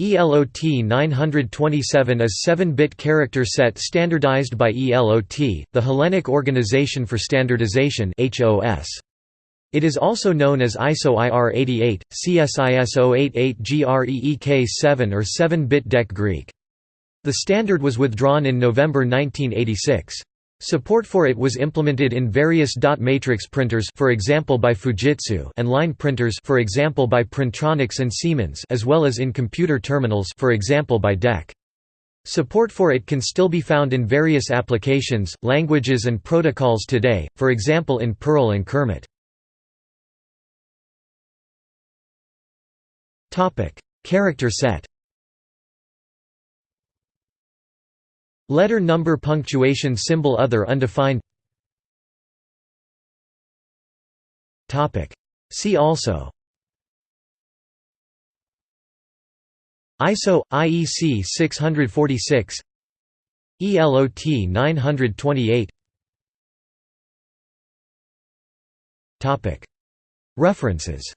ELOT 927 is 7-bit character set standardized by ELOT, the Hellenic Organization for Standardization. It is also known as ISO IR88, CSIS 088 GREEK7 or 7-bit DEC Greek. The standard was withdrawn in November 1986. Support for it was implemented in various dot matrix printers for example by Fujitsu and line printers for example by Printronix and Siemens as well as in computer terminals for example by DEC. Support for it can still be found in various applications, languages and protocols today, for example in Perl and Kermit. Character set Letter number punctuation symbol other undefined. See also. ISO IEC 646 ELOT 928 References